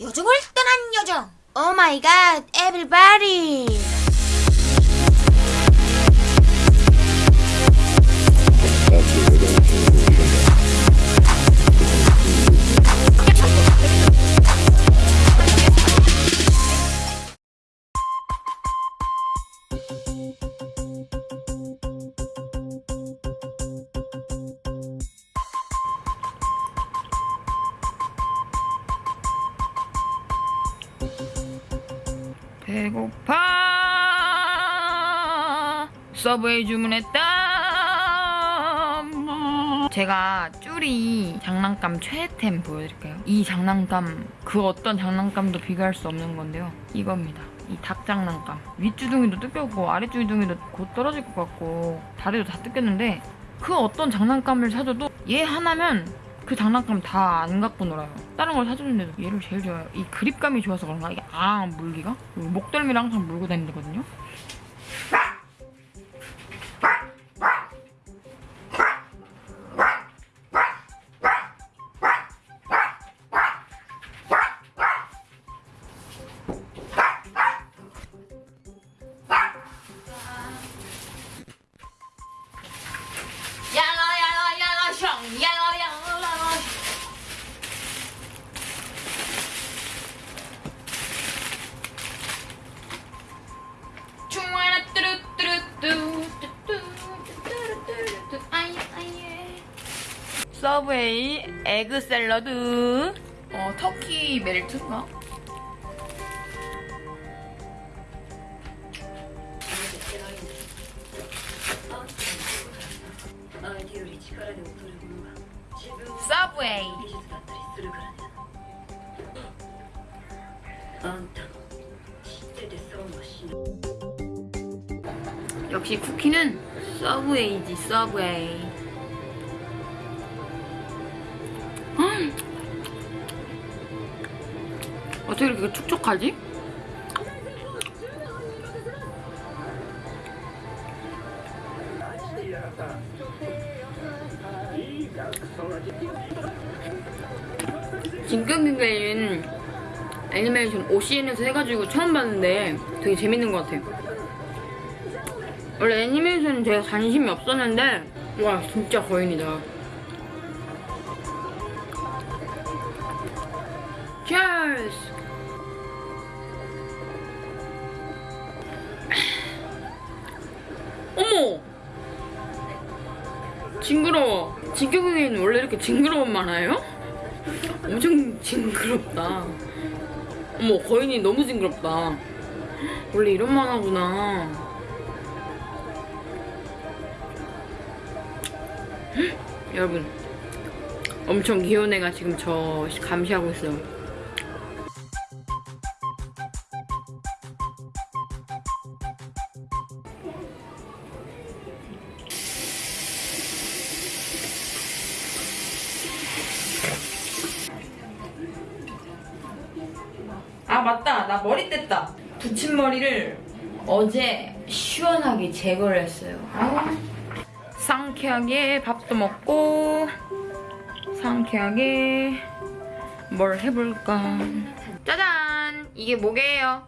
요정을 떠난 요정. 오 마이 갓 서브웨이 주문했다 제가 쭈리 장난감 최애템 보여드릴까요? 이 장난감 그 어떤 장난감도 비교할 수 없는 건데요 이겁니다 이 닭 장난감 윗주둥이도 뜯겼고 아랫주둥이도 곧 떨어질 것 같고 다리도 다 뜯겼는데 그 어떤 장난감을 사줘도 얘 하나면 그 장난감 다 안 갖고 놀아요. 다른 걸 사주는데도 얘를 제일 좋아해요. 이 그립감이 좋아서 그런가? 이게 아 물기가? 목덜미를 항상 물고 다니거든요. 파이브웨이 에그 샐러드 어, 터키 멜트인가? 역시 쿠키는 서브웨이지 서브웨이 어떻게 이렇게 촉촉하지? 진격기계인 애니메이션 OCN에서 해가지고 처음 봤는데 되게 재밌는 것 같아요. 원래 애니메이션은 제가 관심이 없었는데 와 진짜 거인이다. Cheers! 징그러워. 진격기계는 원래 이렇게 징그러운 만화예요? 엄청 징그럽다. 어머 거인이 너무 징그럽다. 원래 이런 만화구나. 헉, 여러분 엄청 귀여운 애가 지금 저 감시하고 있어요. 머리를 어제 시원하게 제거를 했어요. 아, 상쾌하게 밥도 먹고 상쾌하게 뭘 해볼까. 짜잔! 이게 뭐게요?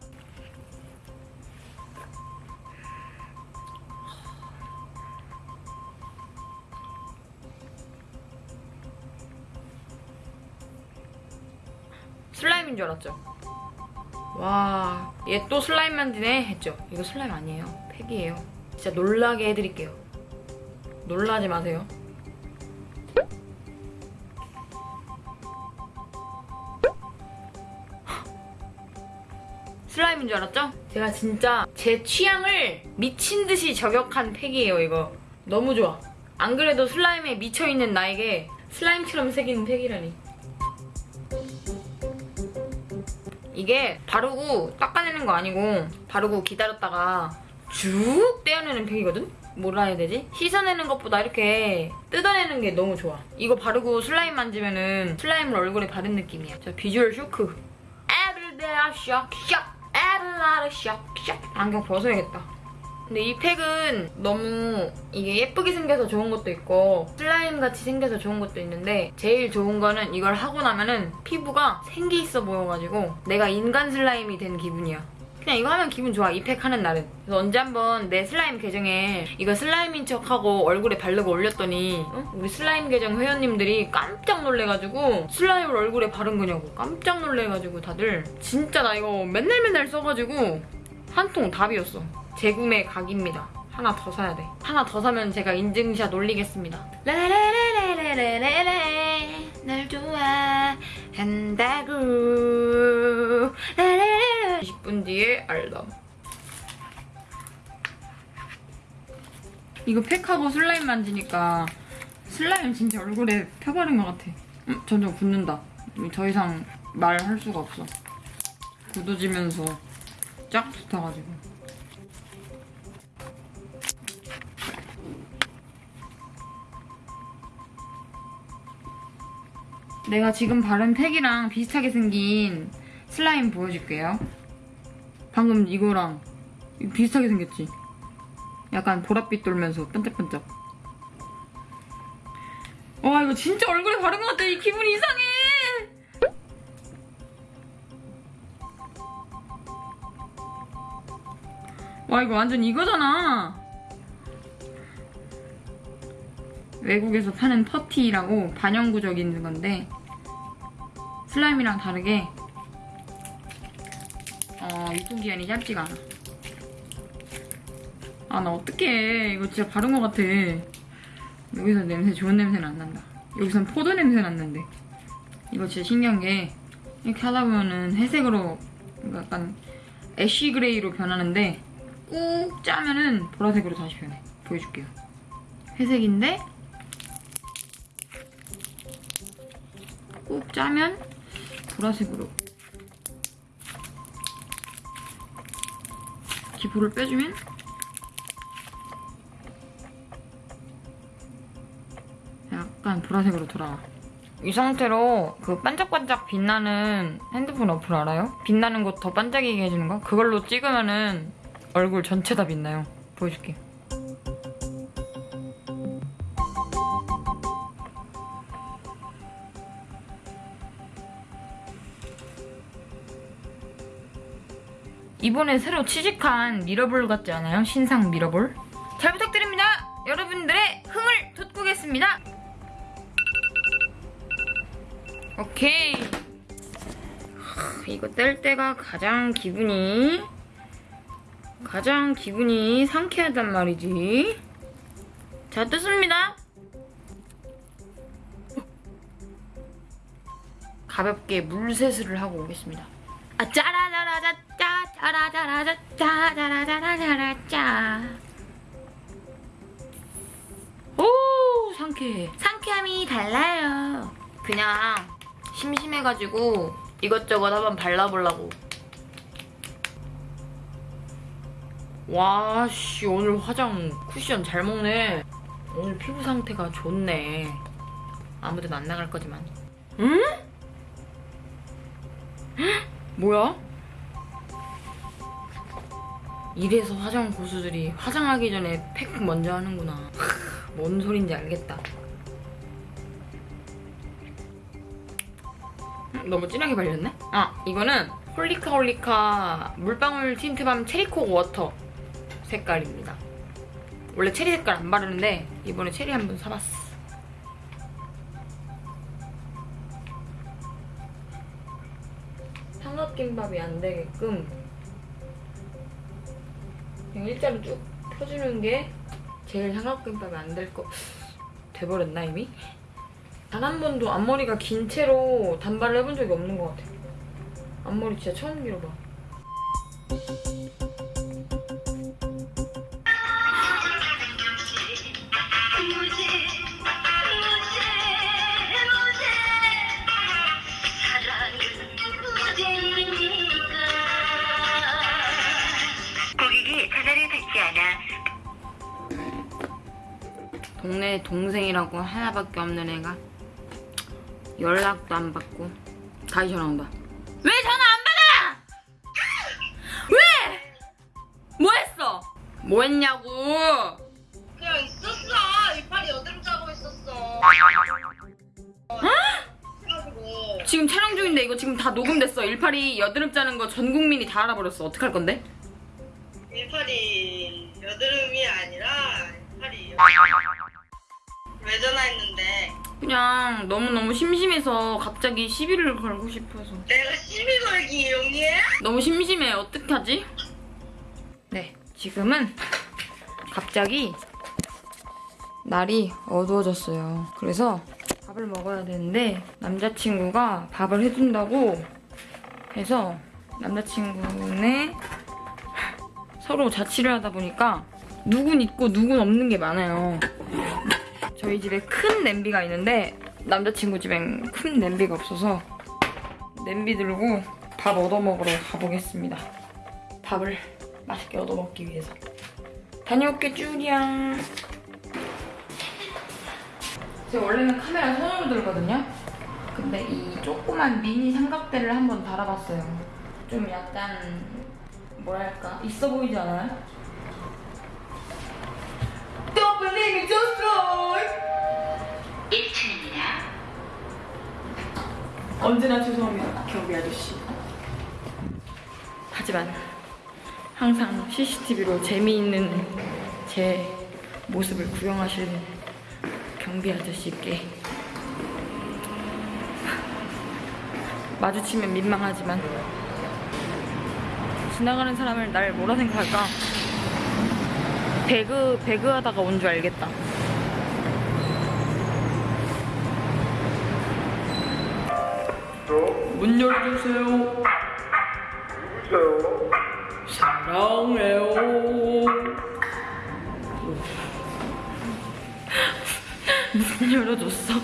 슬라임인 줄 알았죠 와, 얘 또 슬라임 만드네 했죠? 이거 슬라임 아니에요. 팩이에요. 진짜 놀라게 해드릴게요. 놀라지 마세요. 슬라임인 줄 알았죠? 제가 진짜 제 취향을 미친 듯이 저격한 팩이에요, 이거. 너무 좋아. 안 그래도 슬라임에 미쳐있는 나에게 슬라임처럼 생긴 팩이라니. 이게 바르고 닦아내는 거 아니고 바르고 기다렸다가 쭉 떼어내는 팩이거든? 뭐라 해야 되지? 씻어내는 것보다 이렇게 뜯어내는 게 너무 좋아. 이거 바르고 슬라임 만지면은 슬라임을 얼굴에 바른 느낌이야. 자, 비주얼 쇼크. 에르데아 샥 샥 에르라르 샥 샥 안경 벗어야겠다. 근데 이 팩은 너무 이게 예쁘게 생겨서 좋은 것도 있고 슬라임 같이 생겨서 좋은 것도 있는데 제일 좋은 거는 이걸 하고 나면은 피부가 생기 있어 보여가지고 내가 인간 슬라임이 된 기분이야. 그냥 이거 하면 기분 좋아. 이 팩 하는 날은. 그래서 언제 한번 내 슬라임 계정에 이거 슬라임인 척하고 얼굴에 바르고 올렸더니 어? 우리 슬라임 계정 회원님들이 깜짝 놀래가지고 슬라임을 얼굴에 바른 거냐고 깜짝 놀래가지고 다들 진짜 나 이거 맨날 맨날 써가지고 한통다 비웠어. 재구매 각입니다. 하나 더 사야 돼. 하나 더 사면 제가 인증샷 올리겠습니다. 라라라라라라라라 날 좋아한다고 라라라라 20분 뒤에 알람. 이거 팩하고 슬라임 만지니까 슬라임 진짜 얼굴에 펴바른 것 같아. 음, 점점 굳는다. 더 이상 말할 수가 없어. 굳어지면서 쫙 붙어가지고. 내가 지금 바른 팩이랑 비슷하게 생긴 슬라임 보여줄게요. 방금 이거랑 비슷하게 생겼지? 약간 보랏빛 돌면서 반짝반짝. 와 이거 진짜 얼굴에 바른 것 같아. 이 기분 이상해. 와 이거 완전 이거잖아. 외국에서 파는 퍼티라고 반영구적인 건데 슬라임이랑 다르게 어, 유통기한이 짧지가 않아. 아 나 어떡해 이거 진짜 바른 것 같아. 여기서 냄새 좋은 냄새는 안 난다. 여기선 포도 냄새 났는데 이거 진짜 신기한 게 이렇게 하다 보면은 회색으로 약간 ash gray로 변하는데 꾹 짜면은 보라색으로 다시 변해. 보여줄게요. 회색인데 꾹 짜면 보라색으로 기포를 빼주면 약간 보라색으로 돌아와. 이 상태로 그 반짝반짝 빛나는 핸드폰 어플 알아요? 빛나는 곳 더 반짝이게 해주는 거? 그걸로 찍으면은 얼굴 전체 다 빛나요. 보여줄게. 이번에 새로 취직한 미러볼 같지 않아요? 신상 미러볼? 잘 부탁드립니다! 여러분들의 흥을 돋구겠습니다! 오케이. 하, 이거 뗄 때가 가장 기분이 가장 기분이 상쾌하단 말이지. 자, 뜯습니다. 가볍게 물세수를 하고 오겠습니다. 아, 짜라라라자, 짜, 짜라자라자, 짜, 짜라자라자라, 짜. 오, 상쾌해. 상쾌함이 달라요. 그냥 심심해가지고 이것저것 한번 발라보려고. 와, 씨, 오늘 화장 쿠션 잘 먹네. 오늘 피부 상태가 좋네. 아무데나 안 나갈 거지만. 응? 뭐야? 이래서 화장 고수들이 화장하기 전에 팩 먼저 하는구나. 하, 뭔 소린지 알겠다. 음, 너무 진하게 발렸네? 아, 이거는 홀리카 홀리카 물방울 틴트밤 체리콕 워터 색깔입니다. 원래 체리 색깔 안 바르는데 이번에 체리 한 번 사봤어. 삼각김밥이 안 되게끔 그냥 일자로 쭉 펴주는 게 제일 삼각김밥이 안 될 거 돼버렸나 이미? 단 한 번도 앞머리가 긴 채로 단발을 해본 적이 없는 것 같아. 앞머리 진짜 처음 길어봐. 동네 동생이라고 하나밖에 없는 애가 연락도 안 받고 다시 전화 온다. 왜 전화 안 받아? 왜? 뭐 했어? 뭐 했냐고! 그냥 있었어. 이빨이 여드름 짜고 있었어. 지금 촬영 중인데 이거 지금 다 녹음됐어. 일팔이 여드름 짜는 거 전 국민이 다 알아버렸어. 어떡할 건데? 이빨이 여드름이 아니라 이빨이 왜 전화했는데 그냥 너무너무 심심해서 갑자기 시비를 걸고 싶어서. 내가 시비 걸기 이용해? 너무 심심해. 어떡하지? 네, 지금은 갑자기 날이 어두워졌어요. 그래서 밥을 먹어야 되는데 남자친구가 밥을 해준다고 해서 남자친구네 서로 자취를 하다 보니까 누군 있고 누군 없는 게 많아요. 저희 집에 큰 냄비가 있는데 남자친구 집엔 큰 냄비가 없어서 냄비 들고 밥 얻어 먹으러 가보겠습니다. 밥을 맛있게 얻어 먹기 위해서. 다녀올게 쭈리야. 제가 원래는 카메라 손으로 들거든요. 근데 이 조그만 미니 삼각대를 한번 달아봤어요. 좀 약간 뭐랄까 있어 보이지 않아요? Just try. 1층입니다. 언제나 죄송합니다, 경비 아저씨. 하지만 항상 CCTV로 재미있는 제 모습을 구경하시는 경비 아저씨께 마주치면 민망하지만 지나가는 사람을 날 뭐라 생각할까? 배그 배그 하다가 온 줄 알겠다. 문 열어주세요. 누구세요? 사랑해요. 문 열어줬어.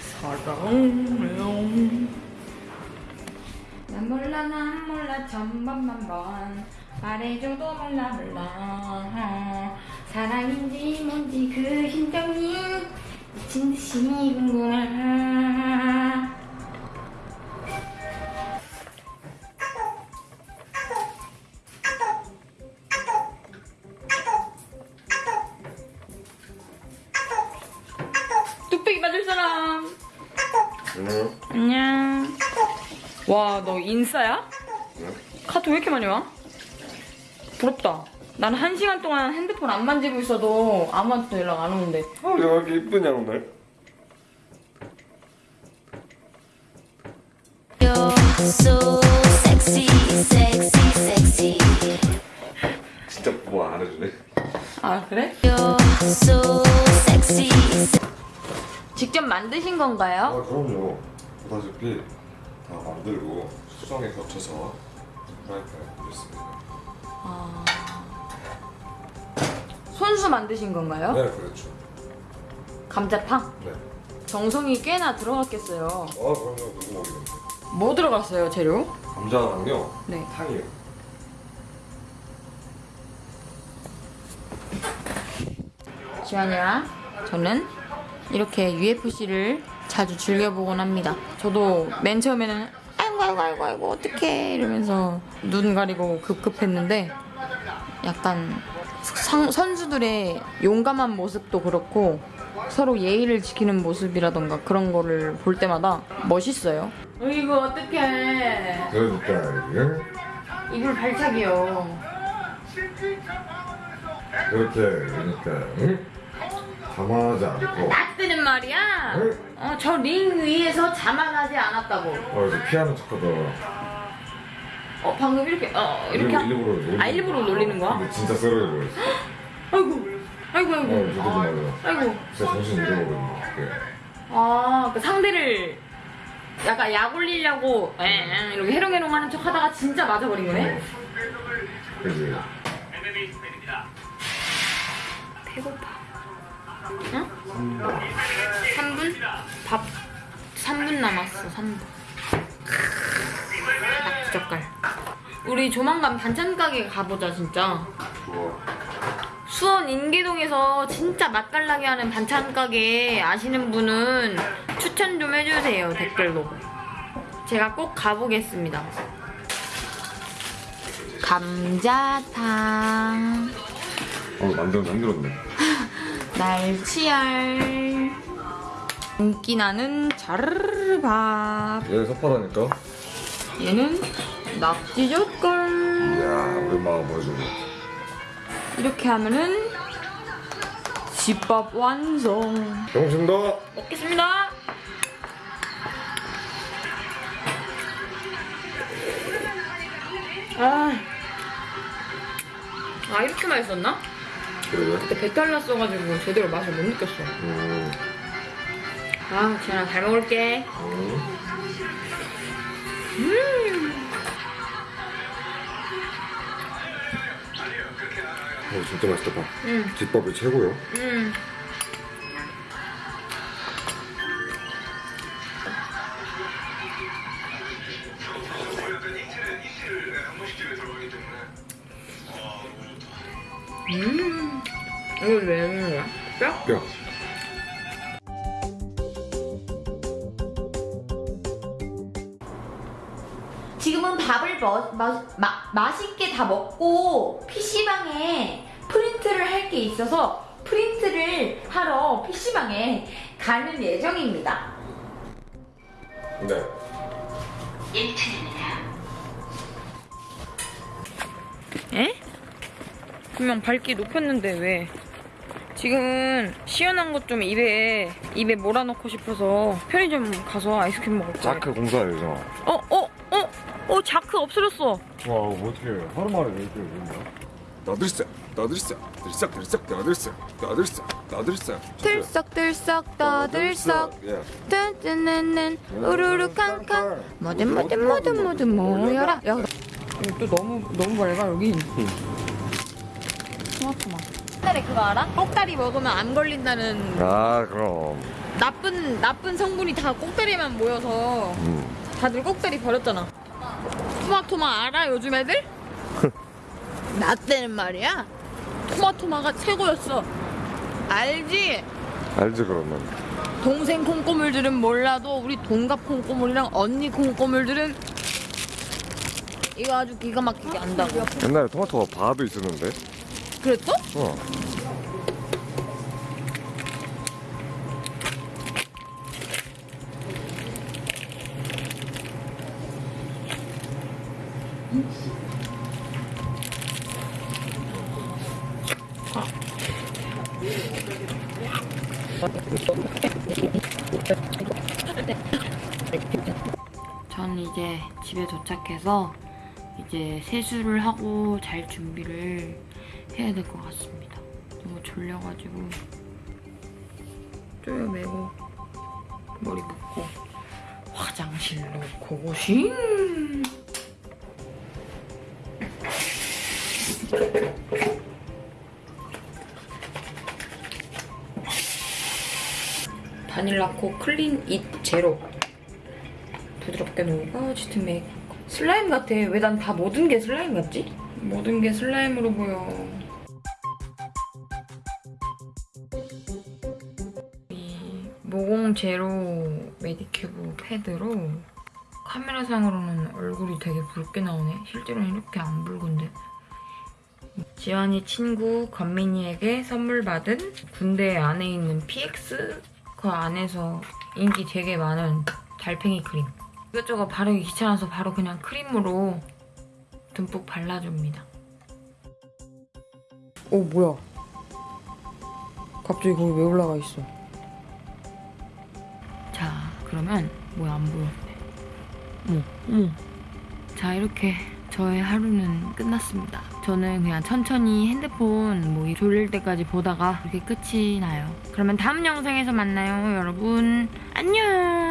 사랑해요. 난 몰라 난 몰라 천번만 번 말해줘도 몰라. 몰라 사랑인지 뭔지 그 심정이 미친 듯이 궁금하 뚝배기 맞을 사람. 응. 안녕. 와 너 인싸야? 카톡 왜 이렇게 많이 와? 부럽다 난한 시간 동안 핸드폰 안 만지고 있어도 아무한테도 연락 안 오는데 어, 왜 이렇게 이쁘냐 오늘? You're so sexy, sexy, sexy. 진짜 뭐 안 해주네. 아 그래? You're so sexy. 직접 만드신 건가요? 아 그럼요. 보다시피 다 만들고 수정에 거쳐서 프라이팬 에 올렸습니다. 손수 만드신 건가요? 네 그렇죠. 감자탕? 네. 정성이 꽤나 들어갔겠어요 아 그럼요 누구 먹이는데? 뭐 들어갔어요 재료? 감자랑요. 네. 탕이요. 지환이랑 저는 이렇게 UFC를 자주 즐겨보곤 합니다. 저도 맨 처음에는 아이고 아이고 아이고 아이고 어떡해 이러면서 눈 가리고 급급했는데 약간 상- 선수들의 용감한 모습도 그렇고 서로 예의를 지키는 모습이라던가 그런 거를 볼 때마다 멋있어요. 이거 어떡해. 이게 이불 발차기요. 그렇게 그러니까 응? 가만하지 않고 나 때는 말이야. 응? 어, 저 링 위에서 자만하지 않았다고. 어 이제 피아노 쳤거든. 어, 방금 이렇게, 어, 이렇게. 일부러, 일부러 놀리는 아, 일부러 놀리는 거야? 근데 진짜 쓰러져 버렸어. 아이고, 아이고, 아이고. 어 맞아. 아이고. 진짜 정신 잃어버렸네. 그게. 아, 그 상대를 약간 약 올리려고, 에, 이렇게 해롱해롱 하는 척 하다가 진짜 맞아버린 거네? 어. 그지. 배고파. 응? 3분? 밥 3분 남았어, 3분. 낙지젓갈. 우리 조만간 반찬 가게 가보자, 진짜. 수원 인계동에서 진짜 맛깔나게 하는 반찬 가게 아시는 분은 추천 좀 해주세요, 댓글로. 제가 꼭 가보겠습니다. 감자탕. 어 만들어서 힘들었네. 날치알. 인기 나는 자르밥. 얘 섭하다니까. 얘는 낙지젓갈. 이야 우리 엄마가 보여주고. 이렇게 하면은 집밥 완성. 병신다. 먹겠습니다. 아, 아 이렇게 맛있었나? 그러게. 그때 배탈 났어가지고 제대로 맛을 못 느꼈어. 음. 아, 지현아 잘 먹을게. 음. 어 진짜 맛있다 봐. 응, 집밥이 최고요. 응. 음, 이거 왜 먹는 거야? 뼈? 야. 지금은 밥을 뭐, 마, 마, 맛있게 다 먹고 PC방에 프린트를 할 게 있어서 프린트를 하러 PC방에 가는 예정입니다. 네. 1층입니다. 에? 분명 밝기 높였는데 왜? 지금은 시원한 것 좀 입에 입에 몰아넣고 싶어서 편의점 가서 아이스크림 먹을 거야. 자크 공사해요 저. 어, 어, 어, 어, 자크 없어졌어. 와 이거 어떻게 하루 만에 왜 이렇게 된다? 나들썩 나들썩 들썩 들썩 나들썩 나들썩 나들썩 들썩들썩 떠들썩 예. 뜬뜬는는 우르르 캉캉 뭐든 뭐든 뭐든 뭐든 모여라 야, 이거 또 너무 너무 밝아 여기. 토마토 맛. 옛날에 그거 알아? 꼭다리 먹으면 안 걸린다는 아 그럼 나쁜 나쁜 성분이 다 꼭다리에만 모여서 음. 다들 꼭다리 버렸잖아. 토마토마 알아 요즘 애들? 나 때는 말이야. 토마토마가 최고였어. 알지? 알지 그러면 동생 콩고물들은 몰라도 우리 동갑 콩고물이랑 언니 콩고물들은 이거 아주 기가 막히게 안다고. 옛날에 토마토가 바도 있었는데 그랬어? 어 전 이제 집에 도착해서 이제 세수를 하고 잘 준비를 해야 될 것 같습니다. 너무 졸려가지고. 쪼여매고 머리 묶고 화장실로 고고싱 바닐라코 Clean It Zero. 부드럽게 녹아 짙은 메이크 슬라임 같아. 왜 난 다 모든 게 슬라임 같지? 모든 게 슬라임으로 보여 모공 제로 메디큐브 패드로 카메라상으로는 얼굴이 되게 붉게 나오네 실제로는 이렇게 안 붉은데 지환이 친구 건민이에게 선물 받은 군대 안에 있는 PX 그 안에서 인기 되게 많은 달팽이 크림 이것저것 바르기 귀찮아서 바로 그냥 크림으로 듬뿍 발라줍니다. 오 뭐야? 갑자기 거기 왜 올라가 있어? 자 그러면 뭐야 안 보여? 어머 어머 자 이렇게 저의 하루는 끝났습니다. 저는 그냥 천천히 핸드폰 뭐 졸릴 때까지 보다가 이렇게 끝이 나요. 그러면 다음 영상에서 만나요 여러분 안녕